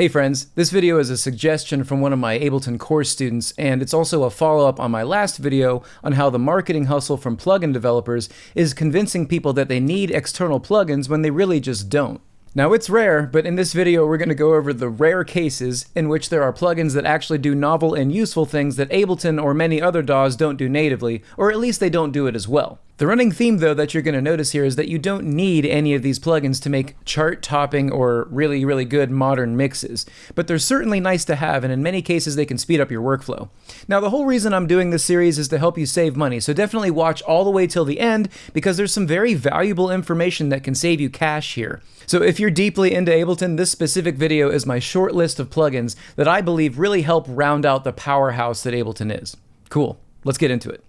Hey friends, this video is a suggestion from one of my Ableton course students, and it's also a follow-up on my last video on how the marketing hustle from plugin developers is convincing people that they need external plugins when they really just don't. Now it's rare, but in this video we're going to go over the rare cases in which there are plugins that actually do novel and useful things that Ableton or many other DAWs don't do natively, or at least they don't do it as well. The running theme, though, that you're going to notice here is that you don't need any of these plugins to make chart-topping or really, really good modern mixes, but they're certainly nice to have, and in many cases they can speed up your workflow. Now, the whole reason I'm doing this series is to help you save money, so definitely watch all the way till the end, because there's some very valuable information that can save you cash here. So if you're deeply into Ableton, this specific video is my short list of plugins that I believe really help round out the powerhouse that Ableton is. Cool, let's get into it.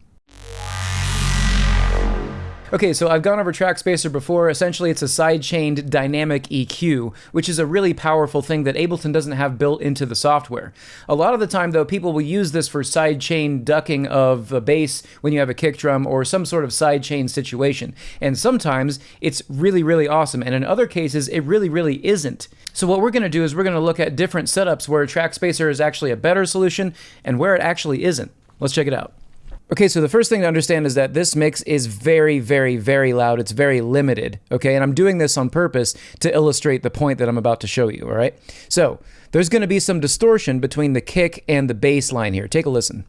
Okay, so I've gone over Trackspacer before. Essentially, it's a sidechained dynamic EQ, which is a really powerful thing that Ableton doesn't have built into the software. A lot of the time, though, people will use this for sidechain ducking of a bass when you have a kick drum or some sort of sidechain situation. And sometimes it's really, really awesome. And in other cases, it really, really isn't. So what we're going to do is we're going to look at different setups where Trackspacer is actually a better solution and where it actually isn't. Let's check it out. Okay, so the first thing to understand is that this mix is very, very, very loud. It's very limited, okay? And I'm doing this on purpose to illustrate the point that I'm about to show you, all right? So there's gonna be some distortion between the kick and the bass line here. Take a listen.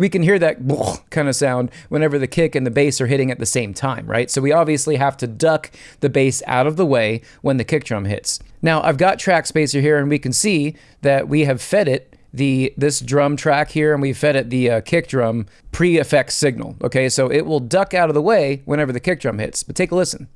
We can hear that kind of sound whenever the kick and the bass are hitting at the same time, right? So we obviously have to duck the bass out of the way when the kick drum hits. Now I've got Trackspacer here and we can see that we have fed it the this drum track here and we fed it the uh, kick drum pre-effects signal. Okay, so it will duck out of the way whenever the kick drum hits. But take a listen.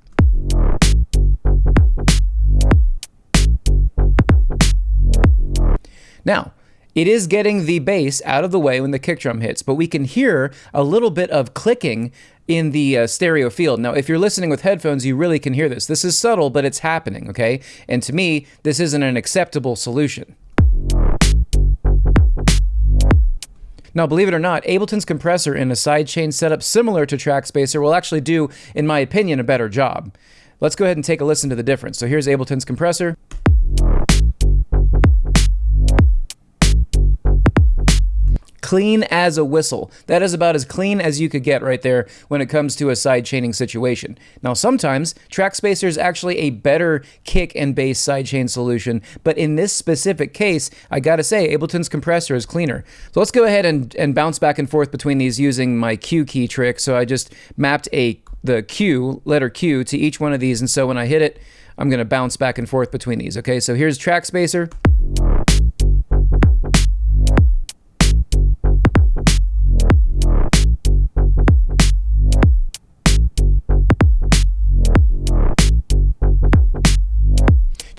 Now, it is getting the bass out of the way when the kick drum hits, but we can hear a little bit of clicking in the uh, stereo field. Now, if you're listening with headphones, you really can hear this. This is subtle, but it's happening, okay? And to me, this isn't an acceptable solution. Now, believe it or not, Ableton's compressor in a sidechain setup similar to Trackspacer will actually do, in my opinion, a better job. Let's go ahead and take a listen to the difference. So here's Ableton's compressor. Clean as a whistle. That is about as clean as you could get right there when it comes to a side chaining situation. Now, sometimes Trackspacer is actually a better kick and bass sidechain solution, but in this specific case, I gotta say, Ableton's compressor is cleaner. So let's go ahead and, and bounce back and forth between these using my Q key trick. So I just mapped a the Q, letter Q, to each one of these, and so when I hit it, I'm gonna bounce back and forth between these. Okay, so here's track Trackspacer.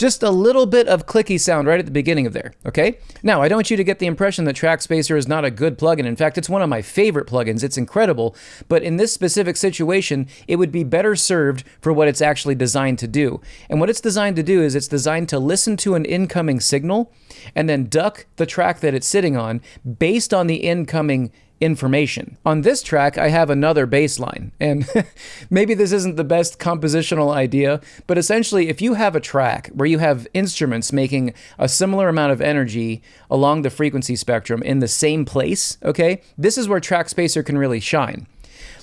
Just a little bit of clicky sound right at the beginning of there, okay? Now, I don't want you to get the impression that Trackspacer is not a good plugin. In fact, it's one of my favorite plugins. It's incredible, but in this specific situation, it would be better served for what it's actually designed to do. And what it's designed to do is it's designed to listen to an incoming signal and then duck the track that it's sitting on based on the incoming information. On this track, I have another bass line, and maybe this isn't the best compositional idea, but essentially if you have a track where you have instruments making a similar amount of energy along the frequency spectrum in the same place, okay, this is where Trackspacer can really shine.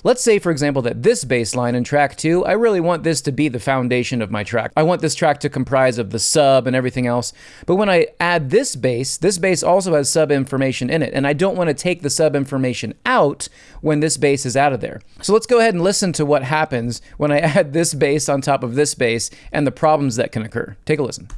Let's say, for example, that this bass line in track two, I really want this to be the foundation of my track. I want this track to comprise of the sub and everything else. But when I add this bass, this bass also has sub information in it. And I don't want to take the sub information out when this bass is out of there. So let's go ahead and listen to what happens when I add this bass on top of this bass and the problems that can occur. Take a listen.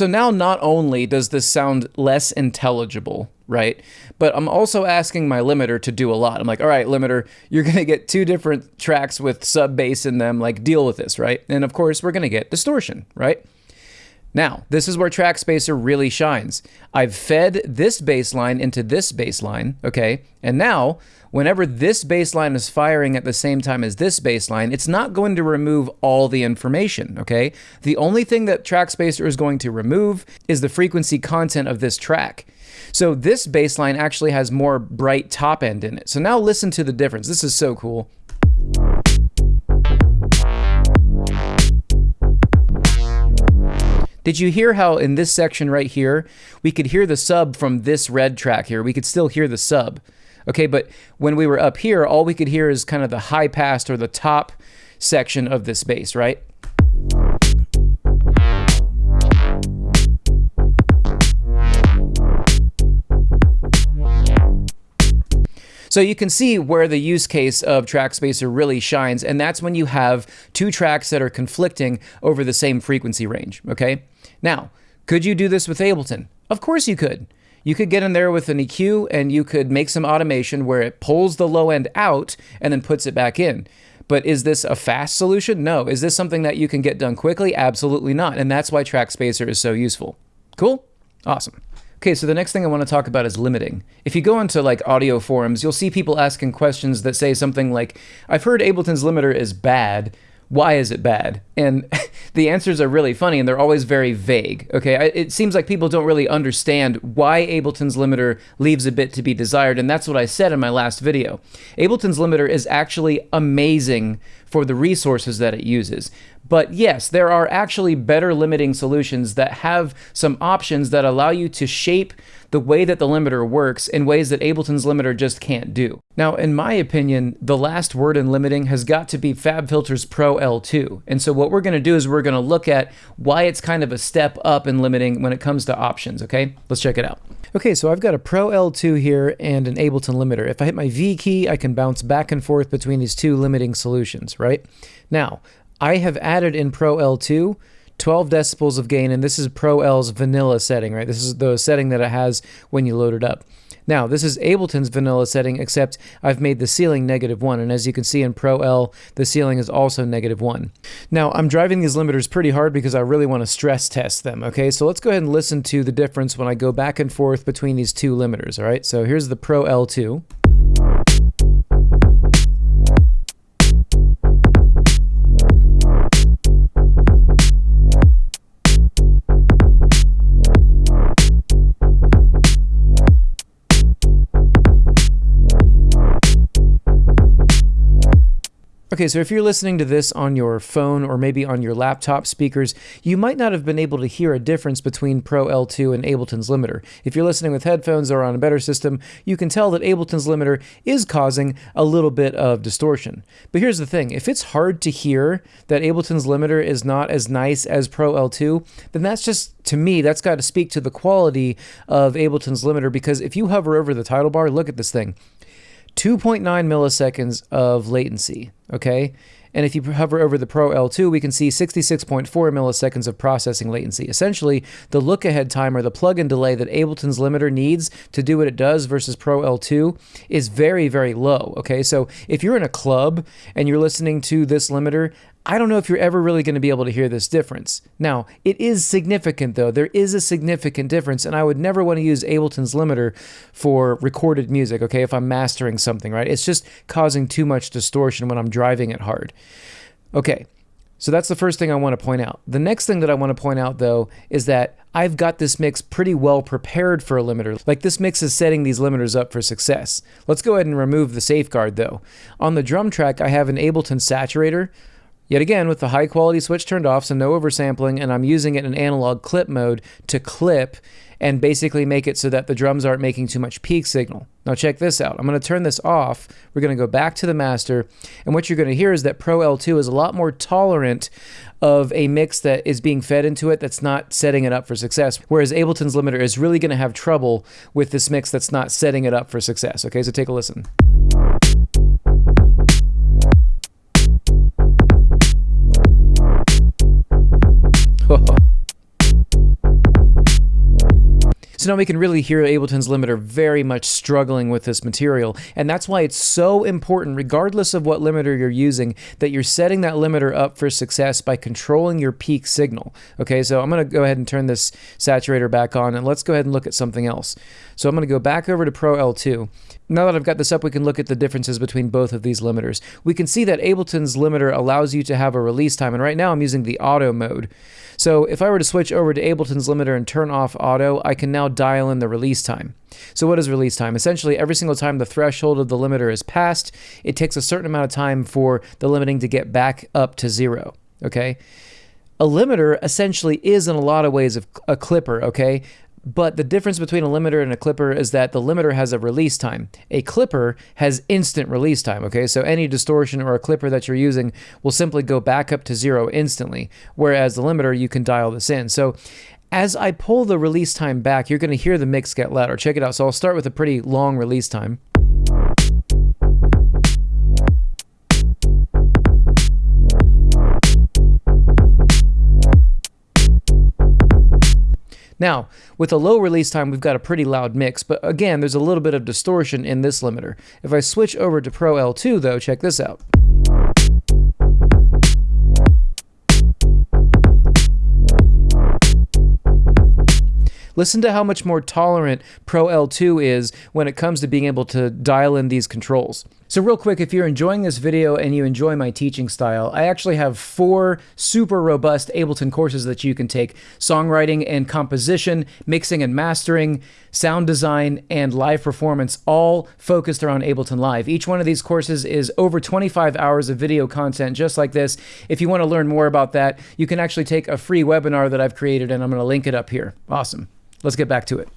So now not only does this sound less intelligible, right? But I'm also asking my limiter to do a lot. I'm like, all right, limiter, you're going to get two different tracks with sub bass in them. Like, deal with this, right? And of course, we're going to get distortion, right? Now, this is where Trackspacer really shines. I've fed this bassline into this bassline, okay? And now, whenever this bassline is firing at the same time as this bassline, it's not going to remove all the information, okay? The only thing that Trackspacer is going to remove is the frequency content of this track. So this bassline actually has more bright top end in it. So now listen to the difference. This is so cool. Did you hear how in this section right here, we could hear the sub from this red track here? We could still hear the sub. Okay, but when we were up here, all we could hear is kind of the high pass or the top section of this bass, right? So you can see where the use case of Trackspacer really shines, and that's when you have two tracks that are conflicting over the same frequency range, okay? Now, could you do this with Ableton? Of course you could. You could get in there with an EQ and you could make some automation where it pulls the low end out and then puts it back in. But is this a fast solution? No. Is this something that you can get done quickly? Absolutely not. And that's why Trackspacer is so useful. Cool? Awesome. Okay, so the next thing I want to talk about is limiting. If you go into like audio forums, you'll see people asking questions that say something like, I've heard Ableton's limiter is bad. Why is it bad? And the answers are really funny and they're always very vague. Okay, it seems like people don't really understand why Ableton's limiter leaves a bit to be desired, and that's what I said in my last video. Ableton's limiter is actually amazing for the resources that it uses. But yes, there are actually better limiting solutions that have some options that allow you to shape the way that the limiter works in ways that Ableton's limiter just can't do. Now, in my opinion, the last word in limiting has got to be FabFilters Pro L2. And so what we're going to do is we're going to look at why it's kind of a step up in limiting when it comes to options, okay? Let's check it out. Okay, so I've got a Pro L2 here and an Ableton limiter. If I hit my V key, I can bounce back and forth between these two limiting solutions, right? Now, I have added in Pro L2 12 decibels of gain, and this is Pro L's vanilla setting, right? This is the setting that it has when you load it up. Now, this is Ableton's vanilla setting, except I've made the ceiling negative 1, and as you can see in Pro L, the ceiling is also negative 1. Now, I'm driving these limiters pretty hard because I really want to stress test them, okay? So let's go ahead and listen to the difference when I go back and forth between these two limiters, all right? So here's the Pro L2. Okay, so if you're listening to this on your phone or maybe on your laptop speakers, you might not have been able to hear a difference between Pro L2 and Ableton's limiter. If you're listening with headphones or on a better system, you can tell that Ableton's limiter is causing a little bit of distortion. But here's the thing, if it's hard to hear that Ableton's limiter is not as nice as Pro L2, then that's just, to me, that's got to speak to the quality of Ableton's limiter because if you hover over the title bar, look at this thing. 2.9 milliseconds of latency, okay? And if you hover over the Pro L2, we can see 66.4 milliseconds of processing latency. Essentially, the look-ahead time or the plug-in delay that Ableton's limiter needs to do what it does versus Pro L2 is very, very low, okay? So if you're in a club and you're listening to this limiter, I don't know if you're ever really going to be able to hear this difference. Now, it is significant though. There is a significant difference, and I would never want to use Ableton's limiter for recorded music, okay, if I'm mastering something, right? It's just causing too much distortion when I'm driving it hard. Okay, so that's the first thing I want to point out. The next thing that I want to point out though is that I've got this mix pretty well prepared for a limiter. Like this mix is setting these limiters up for success. Let's go ahead and remove the safeguard though. On the drum track, I have an Ableton saturator Yet again, with the high quality switch turned off, so no oversampling, and I'm using it in analog clip mode to clip and basically make it so that the drums aren't making too much peak signal. Now check this out. I'm going to turn this off. We're going to go back to the master, and what you're going to hear is that Pro L2 is a lot more tolerant of a mix that is being fed into it that's not setting it up for success, whereas Ableton's limiter is really going to have trouble with this mix that's not setting it up for success. Okay, so take a listen. So now we can really hear Ableton's limiter very much struggling with this material. And that's why it's so important, regardless of what limiter you're using, that you're setting that limiter up for success by controlling your peak signal. Okay, so I'm going to go ahead and turn this saturator back on and let's go ahead and look at something else. So I'm going to go back over to Pro L2. Now that I've got this up, we can look at the differences between both of these limiters. We can see that Ableton's limiter allows you to have a release time, and right now I'm using the auto mode. So if I were to switch over to Ableton's limiter and turn off auto, I can now dial in the release time. So what is release time? Essentially, every single time the threshold of the limiter is passed, it takes a certain amount of time for the limiting to get back up to zero, okay? A limiter essentially is in a lot of ways a clipper, okay? But the difference between a limiter and a clipper is that the limiter has a release time. A clipper has instant release time, okay? So any distortion or a clipper that you're using will simply go back up to zero instantly, whereas the limiter, you can dial this in. So as I pull the release time back, you're going to hear the mix get louder. Check it out. So I'll start with a pretty long release time. Now, with a low release time, we've got a pretty loud mix, but again, there's a little bit of distortion in this limiter. If I switch over to Pro L2 though, check this out. Listen to how much more tolerant Pro L2 is when it comes to being able to dial in these controls. So real quick, if you're enjoying this video and you enjoy my teaching style, I actually have four super robust Ableton courses that you can take. Songwriting and composition, mixing and mastering, sound design, and live performance, all focused around Ableton Live. Each one of these courses is over 25 hours of video content just like this. If you want to learn more about that, you can actually take a free webinar that I've created and I'm going to link it up here. Awesome. Let's get back to it.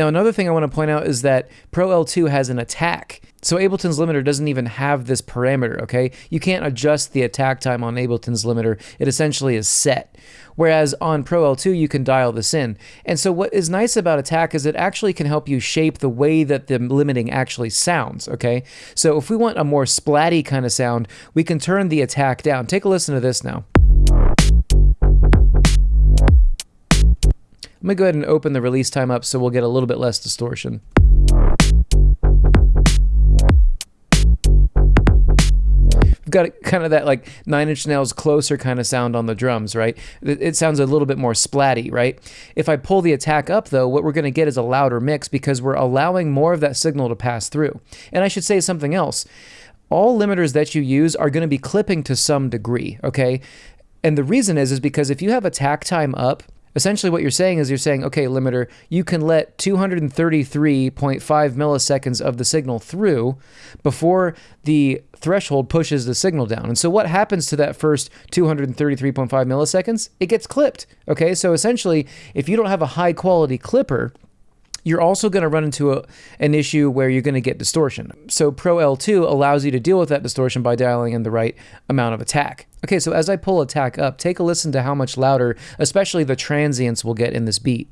Now, another thing I want to point out is that Pro L2 has an attack. So Ableton's limiter doesn't even have this parameter, okay? You can't adjust the attack time on Ableton's limiter. It essentially is set. Whereas on Pro L2, you can dial this in. And so what is nice about attack is it actually can help you shape the way that the limiting actually sounds, okay? So if we want a more splatty kind of sound, we can turn the attack down. Take a listen to this now. I'm to go ahead and open the release time up so we'll get a little bit less distortion. We've got kind of that like Nine Inch Nails closer kind of sound on the drums, right? It sounds a little bit more splatty, right? If I pull the attack up though, what we're going to get is a louder mix because we're allowing more of that signal to pass through. And I should say something else. All limiters that you use are going to be clipping to some degree, okay? And the reason is is because if you have attack time up, Essentially, what you're saying is you're saying, okay, limiter, you can let 233.5 milliseconds of the signal through before the threshold pushes the signal down. And so, what happens to that first 233.5 milliseconds? It gets clipped. Okay, so essentially, if you don't have a high quality clipper, you're also going to run into a, an issue where you're going to get distortion. So Pro L2 allows you to deal with that distortion by dialing in the right amount of attack. Okay, so as I pull attack up, take a listen to how much louder, especially the transients will get in this beat.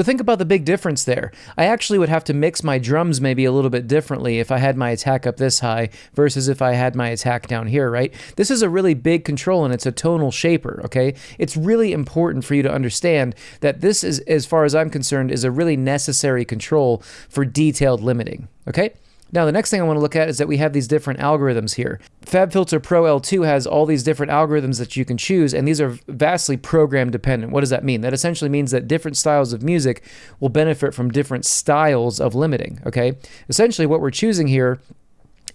So think about the big difference there. I actually would have to mix my drums maybe a little bit differently if I had my attack up this high versus if I had my attack down here, right? This is a really big control and it's a tonal shaper, okay? It's really important for you to understand that this is, as far as I'm concerned, is a really necessary control for detailed limiting, okay? Now, the next thing I want to look at is that we have these different algorithms here. FabFilter Pro L2 has all these different algorithms that you can choose, and these are vastly program dependent. What does that mean? That essentially means that different styles of music will benefit from different styles of limiting, okay? Essentially, what we're choosing here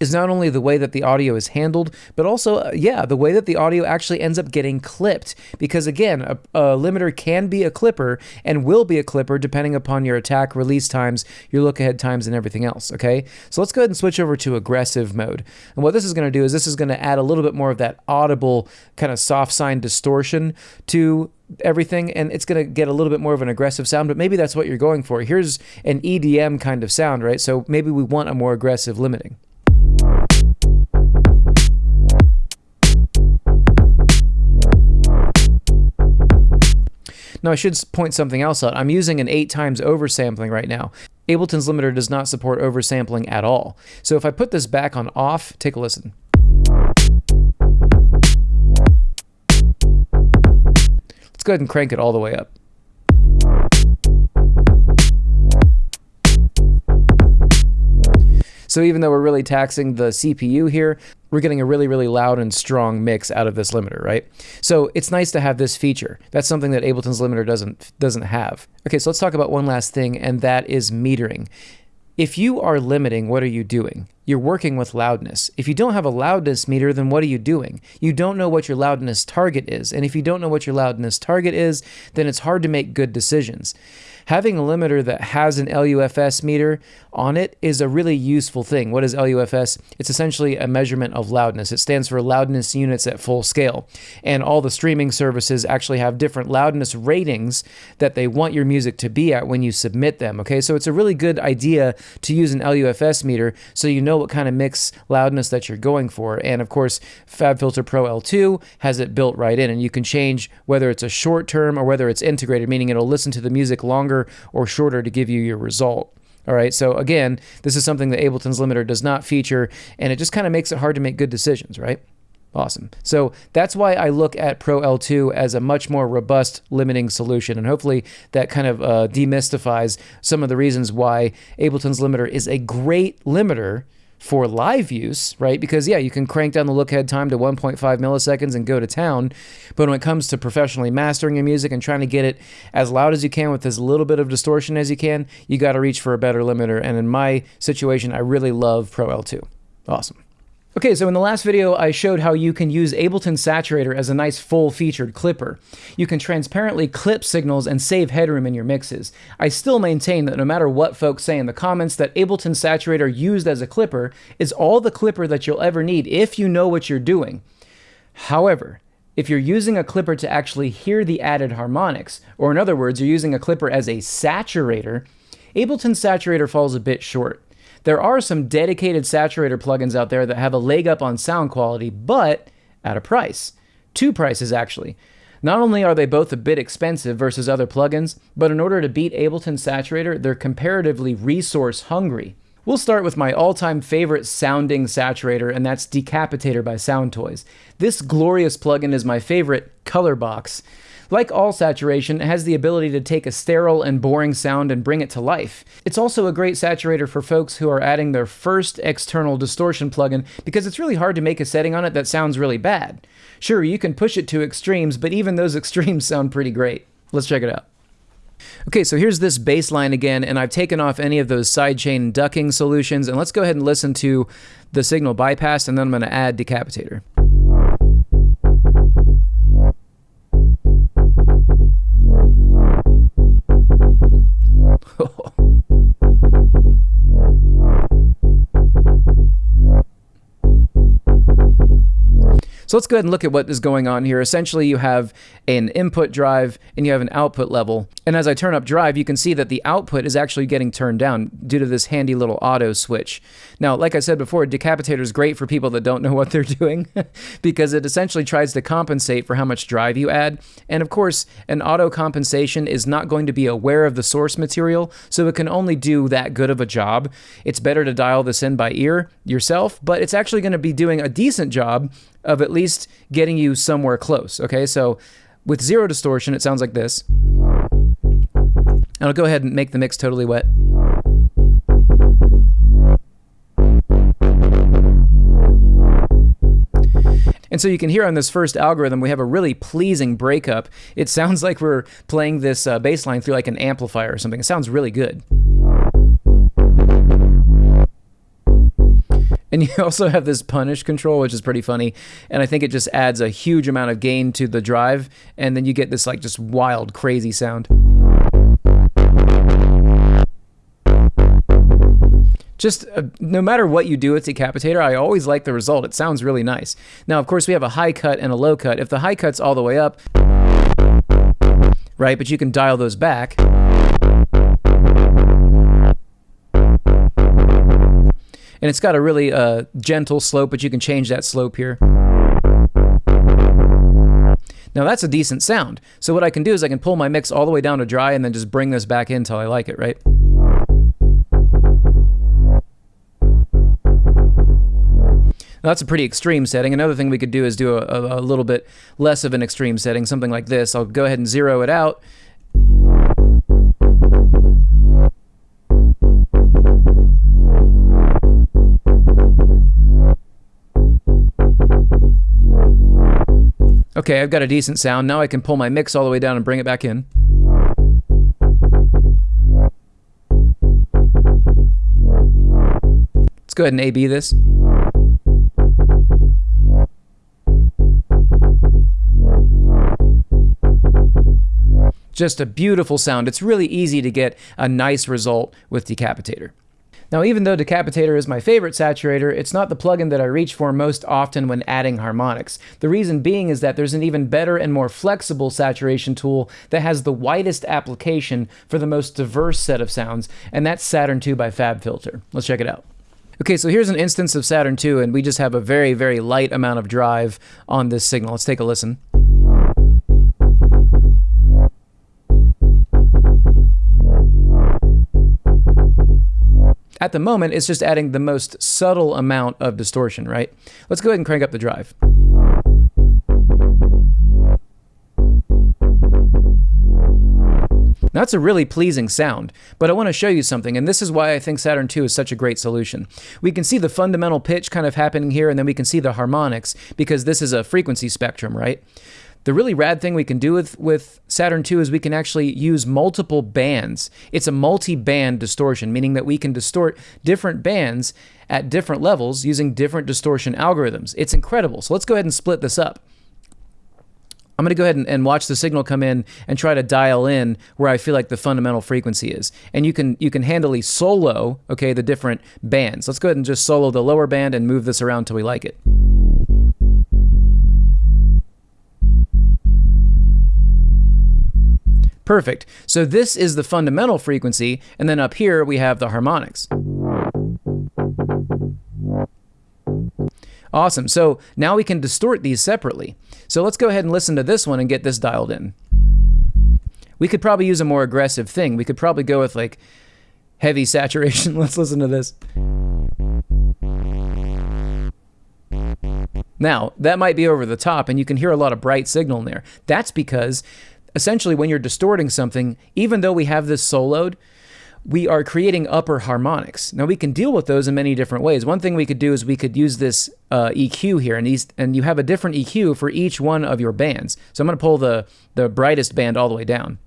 is not only the way that the audio is handled, but also, uh, yeah, the way that the audio actually ends up getting clipped. Because again, a, a, limiter can be a clipper and will be a clipper depending upon your attack release times, your look ahead times, and everything else. Okay, so let's go ahead and switch over to aggressive mode. And what this is going to do is this is going to add a little bit more of that audible kind of soft sign distortion to everything and it's going to get a little bit more of an aggressive sound but maybe that's what you're going for here's an EDM kind of sound right so maybe we want a more aggressive limiting Now I should point something else out. I'm using an eight times oversampling right now. Ableton's limiter does not support oversampling at all. So if I put this back on off, take a listen. Let's go ahead and crank it all the way up. So even though we're really taxing the CPU here, we're getting a really, really loud and strong mix out of this limiter, right? So it's nice to have this feature. That's something that Ableton's limiter doesn't, doesn't have. Okay, so let's talk about one last thing, and that is metering. If you are limiting, what are you doing? You're working with loudness. If you don't have a loudness meter, then what are you doing? You don't know what your loudness target is. And if you don't know what your loudness target is, then it's hard to make good decisions having a limiter that has an LUFS meter on it is a really useful thing. What is LUFS? It's essentially a measurement of loudness. It stands for loudness units at full scale. And all the streaming services actually have different loudness ratings that they want your music to be at when you submit them. Okay, so it's a really good idea to use an LUFS meter so you know what kind of mix loudness that you're going for. And of course, FabFilter Pro L2 has it built right in, and you can change whether it's a short term or whether it's integrated, meaning it'll listen to the music longer longer or shorter to give you your result. All right, so again, this is something that Ableton's limiter does not feature, and it just kind of makes it hard to make good decisions, right? Awesome. So that's why I look at Pro L2 as a much more robust limiting solution. And hopefully that kind of uh, demystifies some of the reasons why Ableton's limiter is a great limiter for live use, right? Because yeah, you can crank down the look ahead time to 1.5 milliseconds and go to town. But when it comes to professionally mastering your music and trying to get it as loud as you can with as little bit of distortion as you can, you got to reach for a better limiter. And in my situation, I really love Pro L2. Awesome. Okay, so in the last video, I showed how you can use Ableton Saturator as a nice full-featured clipper. You can transparently clip signals and save headroom in your mixes. I still maintain that no matter what folks say in the comments, that Ableton Saturator used as a clipper is all the clipper that you'll ever need if you know what you're doing. However, if you're using a clipper to actually hear the added harmonics, or in other words, you're using a clipper as a saturator, Ableton Saturator falls a bit short. There are some dedicated saturator plugins out there that have a leg up on sound quality, but at a price. Two prices, actually. Not only are they both a bit expensive versus other plugins, but in order to beat Ableton Saturator, they're comparatively resource hungry. We'll start with my all-time favorite sounding saturator, and that's Decapitator by Soundtoys. This glorious plugin is my favorite color box. Like all saturation, it has the ability to take a sterile and boring sound and bring it to life. It's also a great saturator for folks who are adding their first external distortion plugin because it's really hard to make a setting on it that sounds really bad. Sure, you can push it to extremes, but even those extremes sound pretty great. Let's check it out. Okay, so here's this bass line again, and I've taken off any of those sidechain ducking solutions, and let's go ahead and listen to the signal bypass, and then I'm going to add decapitator. So let's go ahead and look at what is going on here. Essentially, you have an input drive and you have an output level. And as I turn up drive, you can see that the output is actually getting turned down due to this handy little auto switch. Now, like I said before, Decapitator is great for people that don't know what they're doing because it essentially tries to compensate for how much drive you add. And of course, an auto compensation is not going to be aware of the source material, so it can only do that good of a job. It's better to dial this in by ear yourself, but it's actually going to be doing a decent job of at least getting you somewhere close. Okay, so with zero distortion, it sounds like this. And I'll go ahead and make the mix totally wet. And so you can hear on this first algorithm, we have a really pleasing breakup. It sounds like we're playing this uh, bass line through like an amplifier or something. It sounds really good. And you also have this punish control, which is pretty funny. And I think it just adds a huge amount of gain to the drive. And then you get this like just wild, crazy sound. Just uh, no matter what you do with Decapitator, I always like the result. It sounds really nice. Now, of course, we have a high cut and a low cut. If the high cut's all the way up, right, but you can dial those back. And it's got a really uh, gentle slope, but you can change that slope here. Now that's a decent sound. So what I can do is I can pull my mix all the way down to dry and then just bring this back in until I like it, right? Now, that's a pretty extreme setting. Another thing we could do is do a, a, a little bit less of an extreme setting, something like this. I'll go ahead and zero it out. Okay, I've got a decent sound. Now I can pull my mix all the way down and bring it back in. Let's go ahead and A-B this. Just a beautiful sound. It's really easy to get a nice result with Decapitator. Now, even though Decapitator is my favorite saturator, it's not the plugin that I reach for most often when adding harmonics. The reason being is that there's an even better and more flexible saturation tool that has the widest application for the most diverse set of sounds, and that's Saturn 2 by FabFilter. Let's check it out. Okay, so here's an instance of Saturn 2, and we just have a very, very light amount of drive on this signal. Let's take a listen. At the moment, it's just adding the most subtle amount of distortion, right? Let's go ahead and crank up the drive. That's a really pleasing sound, but I want to show you something, and this is why I think Saturn II is such a great solution. We can see the fundamental pitch kind of happening here, and then we can see the harmonics, because this is a frequency spectrum, right? The really rad thing we can do with, with Saturn II is we can actually use multiple bands. It's a multi-band distortion, meaning that we can distort different bands at different levels using different distortion algorithms. It's incredible. So let's go ahead and split this up. I'm going to go ahead and, and, watch the signal come in and try to dial in where I feel like the fundamental frequency is. And you can you can handily solo, okay, the different bands. Let's go ahead and just solo the lower band and move this around until we like it. Perfect. So this is the fundamental frequency, and then up here we have the harmonics. Awesome. So now we can distort these separately. So let's go ahead and listen to this one and get this dialed in. We could probably use a more aggressive thing. We could probably go with like heavy saturation. let's listen to this. Now, that might be over the top and you can hear a lot of bright signal in there. That's because essentially when you're distorting something, even though we have this soloed, we are creating upper harmonics. Now we can deal with those in many different ways. One thing we could do is we could use this uh, EQ here, and, these, and you have a different EQ for each one of your bands. So I'm going to pull the, the brightest band all the way down.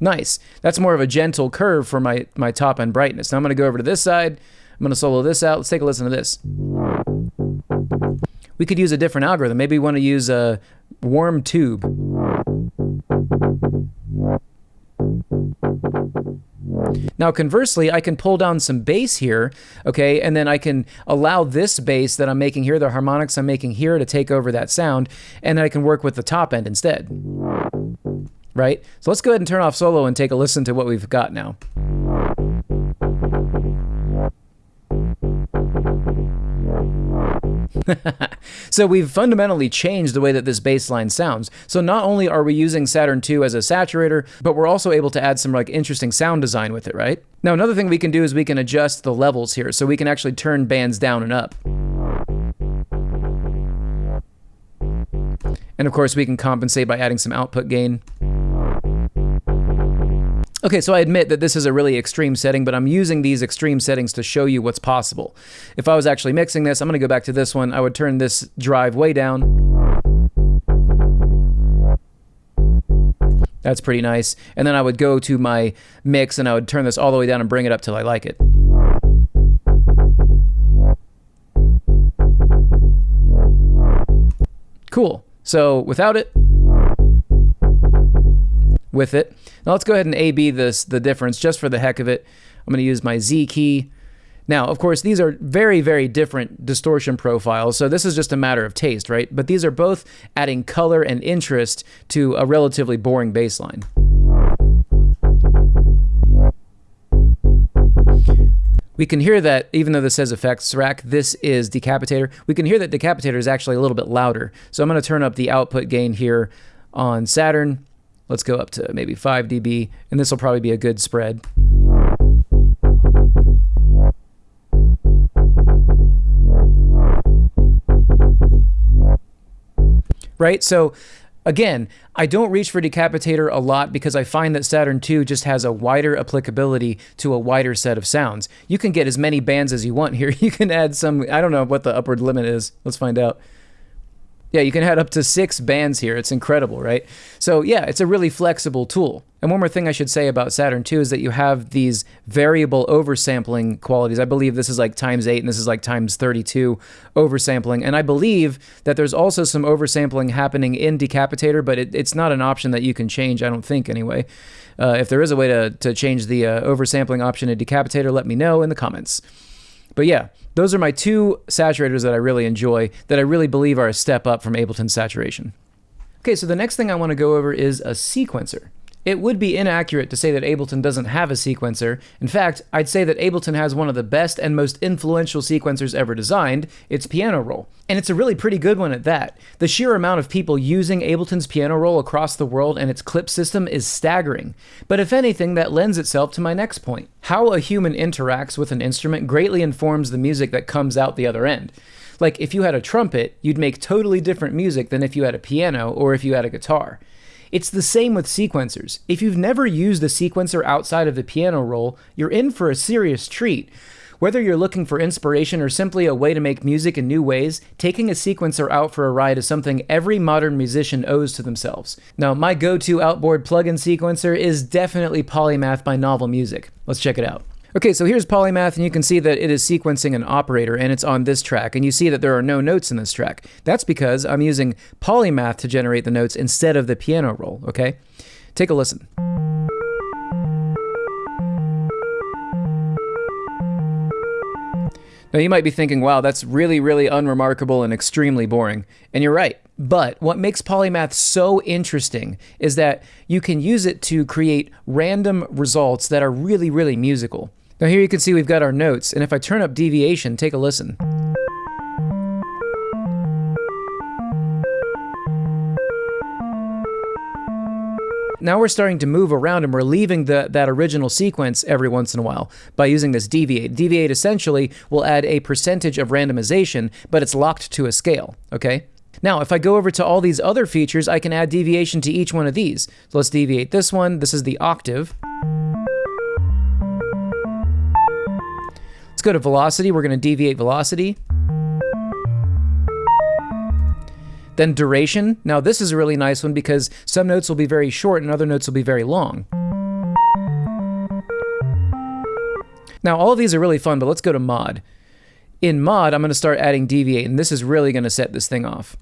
Nice. That's more of a gentle curve for my, my top end brightness. Now I'm going to go over to this side. I'm going to solo this out. Let's take a listen to this. We could use a different algorithm. Maybe we want to use a warm tube. Now, conversely, I can pull down some bass here, okay, and then I can allow this bass that I'm making here, the harmonics I'm making here, to take over that sound, and then I can work with the top end instead, right? So let's go ahead and turn off solo and take a listen to what we've got now. so we've fundamentally changed the way that this bass line sounds. So not only are we using Saturn II as a saturator, but we're also able to add some like interesting sound design with it, right? Now another thing we can do is we can adjust the levels here, so we can actually turn bands down and up. And of course we can compensate by adding some output gain. Okay, so I admit that this is a really extreme setting, but I'm using these extreme settings to show you what's possible. If I was actually mixing this, I'm going to go back to this one. I would turn this drive way down. That's pretty nice. And then I would go to my mix and I would turn this all the way down and bring it up till I like it. Cool. So without it, with it. Now let's go ahead and A-B this, the difference just for the heck of it. I'm going to use my Z key. Now, of course, these are very, very different distortion profiles, so this is just a matter of taste, right? But these are both adding color and interest to a relatively boring bass line. We can hear that, even though this says effects rack, this is Decapitator. We can hear that Decapitator is actually a little bit louder. So I'm going to turn up the output gain here on Saturn Let's go up to maybe 5 dB, and this will probably be a good spread. Right? So Again, I don't reach for Decapitator a lot because I find that Saturn II just has a wider applicability to a wider set of sounds. You can get as many bands as you want here. You can add some, I don't know what the upward limit is. Let's find out. Yeah, you can add up to six bands here. It's incredible, right? So yeah, it's a really flexible tool. And one more thing I should say about Saturn II is that you have these variable oversampling qualities. I believe this is like times 8 and this is like times 32 oversampling. And I believe that there's also some oversampling happening in Decapitator, but it, it's not an option that you can change, I don't think anyway. Uh, if there is a way to, to change the uh, oversampling option in Decapitator, let me know in the comments. But yeah, those are my two saturators that I really enjoy, that I really believe are a step up from Ableton saturation. Okay, so the next thing I want to go over is a sequencer. It would be inaccurate to say that Ableton doesn't have a sequencer. In fact, I'd say that Ableton has one of the best and most influential sequencers ever designed, its piano roll. And it's a really pretty good one at that. The sheer amount of people using Ableton's piano roll across the world and its clip system is staggering. But if anything, that lends itself to my next point. How a human interacts with an instrument greatly informs the music that comes out the other end. Like if you had a trumpet, you'd make totally different music than if you had a piano or if you had a guitar. It's the same with sequencers. If you've never used a sequencer outside of the piano roll, you're in for a serious treat. Whether you're looking for inspiration or simply a way to make music in new ways, taking a sequencer out for a ride is something every modern musician owes to themselves. Now, my go to outboard plugin sequencer is definitely Polymath by Novel Music. Let's check it out. Okay, so here's Polymath, and you can see that it is sequencing an operator, and it's on this track, and you see that there are no notes in this track. That's because I'm using Polymath to generate the notes instead of the piano roll, okay? Take a listen. Now, you might be thinking, wow, that's really, really unremarkable and extremely boring. And you're right. But what makes Polymath so interesting is that you can use it to create random results that are really, really musical. Now here you can see we've got our notes, and if I turn up deviation, take a listen. Now we're starting to move around and we're leaving the, that original sequence every once in a while by using this deviate. Deviate essentially will add a percentage of randomization, but it's locked to a scale, okay? Now, if I go over to all these other features, I can add deviation to each one of these. So let's deviate this one. This is the octave. Let's go to velocity. We're going to deviate velocity. Then duration. Now this is a really nice one because some notes will be very short and other notes will be very long. Now all of these are really fun, but let's go to mod. In mod, I'm going to start adding deviate, and this is really going to set this thing off.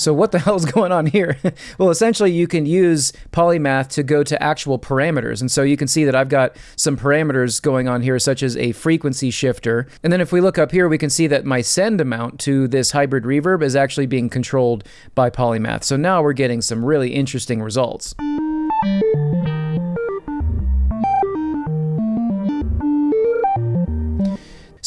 So what the hell is going on here? well, essentially you can use Polymath to go to actual parameters. And so you can see that I've got some parameters going on here, such as a frequency shifter. And then if we look up here, we can see that my send amount to this hybrid reverb is actually being controlled by Polymath. So now we're getting some really interesting results.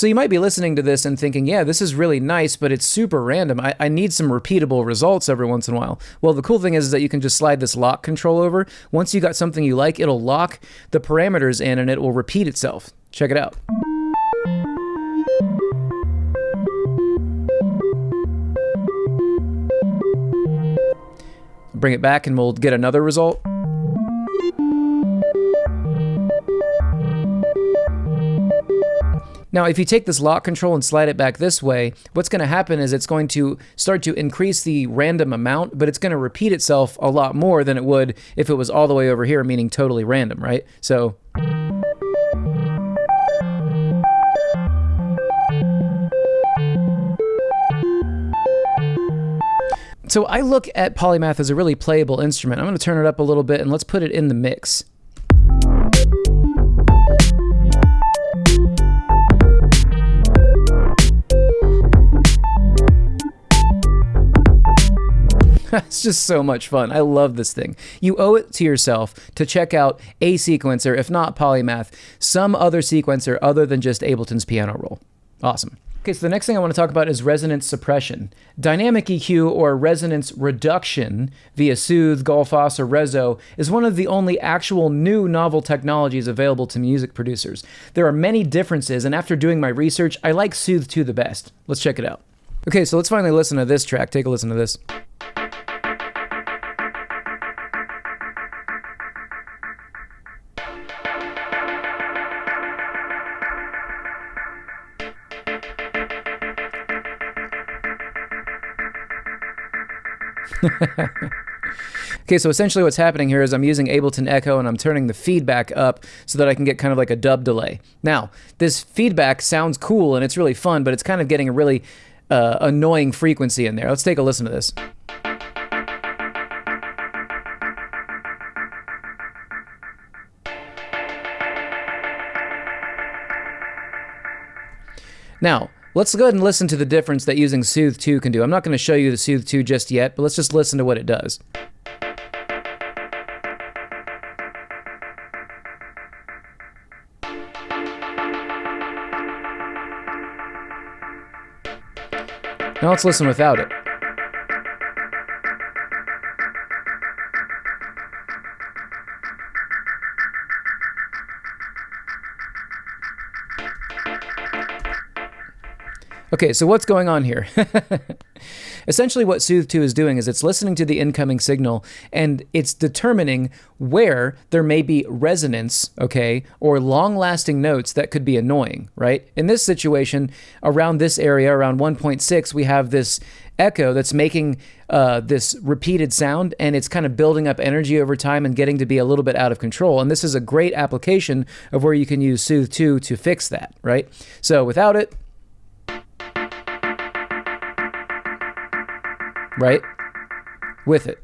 So you might be listening to this and thinking, yeah, this is really nice, but it's super random. I, I, need some repeatable results every once in a while. Well, the cool thing is, is that you can just slide this lock control over. Once you got something you like, it'll lock the parameters in and it will repeat itself. Check it out. Bring it back and we'll get another result. Now, if you take this lock control and slide it back this way, what's going to happen is it's going to start to increase the random amount, but it's going to repeat itself a lot more than it would if it was all the way over here, meaning totally random, right? So... So I look at Polymath as a really playable instrument. I'm going to turn it up a little bit and let's put it in the mix. It's just so much fun. I love this thing. You owe it to yourself to check out a sequencer, if not Polymath, some other sequencer other than just Ableton's piano roll. Awesome. Okay, so the next thing I want to talk about is resonance suppression. Dynamic EQ or resonance reduction via Soothe, Gullfoss, or Reso is one of the only actual new novel technologies available to music producers. There are many differences, and after doing my research, I like Soothe 2 the best. Let's check it out. Okay, so let's finally listen to this track. Take a listen to this. okay, so essentially what's happening here is I'm using Ableton Echo and I'm turning the feedback up so that I can get kind of like a dub delay. Now, this feedback sounds cool and it's really fun, but it's kind of getting a really uh, annoying frequency in there. Let's take a listen to this. Now, Let's go ahead and listen to the difference that using Soothe 2 can do. I'm not going to show you the Soothe 2 just yet, but let's just listen to what it does. Now let's listen without it. Okay, so what's going on here? Essentially, what Soothe 2 is doing is it's listening to the incoming signal and it's determining where there may be resonance, okay, or long lasting notes that could be annoying, right? In this situation, around this area, around 1.6, we have this echo that's making uh, this repeated sound and it's kind of building up energy over time and getting to be a little bit out of control. And this is a great application of where you can use Soothe 2 to fix that, right? So without it, right? With it.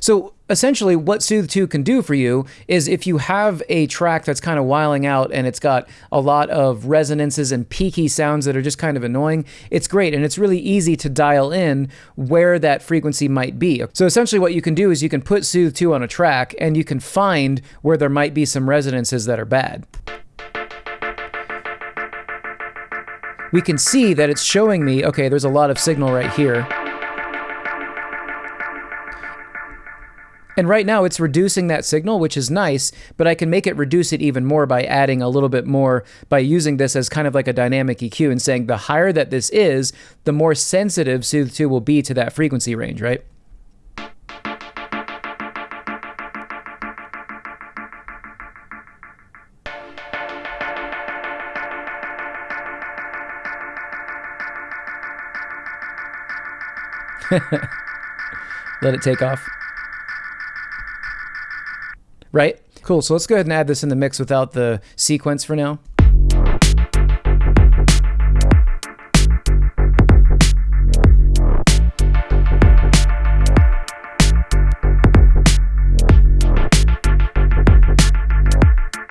So essentially what Soothe 2 can do for you is if you have a track that's kind of wiling out and it's got a lot of resonances and peaky sounds that are just kind of annoying, it's great and it's really easy to dial in where that frequency might be. So essentially what you can do is you can put Soothe 2 on a track and you can find where there might be some resonances that are bad. We can see that it's showing me, okay, there's a lot of signal right here. And right now it's reducing that signal, which is nice, but I can make it reduce it even more by adding a little bit more by using this as kind of like a dynamic EQ and saying the higher that this is, the more sensitive Soothe 2 will be to that frequency range, right? Let it take off right? Cool, so let's go ahead and add this in the mix without the sequence for now.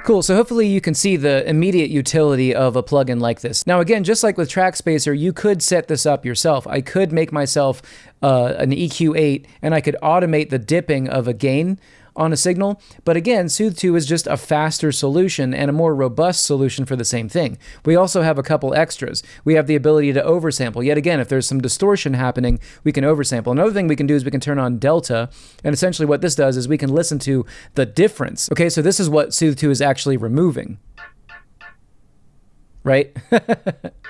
Cool, so hopefully you can see the immediate utility of a plugin like this. Now again, just like with Trackspacer, you could set this up yourself. I could make myself uh, an EQ8 and I could automate the dipping of a gain on a signal. But again, Soothe 2 is just a faster solution and a more robust solution for the same thing. We also have a couple extras. We have the ability to oversample. Yet again, if there's some distortion happening, we can oversample. Another thing we can do is we can turn on delta. And essentially what this does is we can listen to the difference. Okay, so this is what Soothe 2 is actually removing. Right?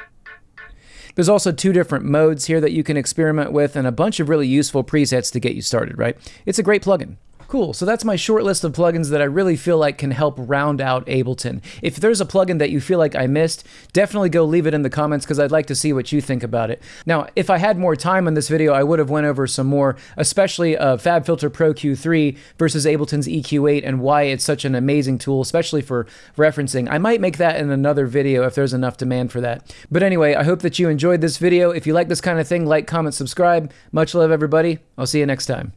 There's also two different modes here that you can experiment with and a bunch of really useful presets to get you started, right? It's a great plugin. Cool, so that's my short list of plugins that I really feel like can help round out Ableton. If there's a plugin that you feel like I missed, definitely go leave it in the comments because I'd like to see what you think about it. Now, if I had more time on this video, I would have went over some more, especially uh, FabFilter Pro Q3 versus Ableton's EQ8 and why it's such an amazing tool, especially for referencing. I might make that in another video if there's enough demand for that. But anyway, I hope that you enjoyed this video. If you like this kind of thing, like, comment, subscribe. Much love, everybody. I'll see you next time.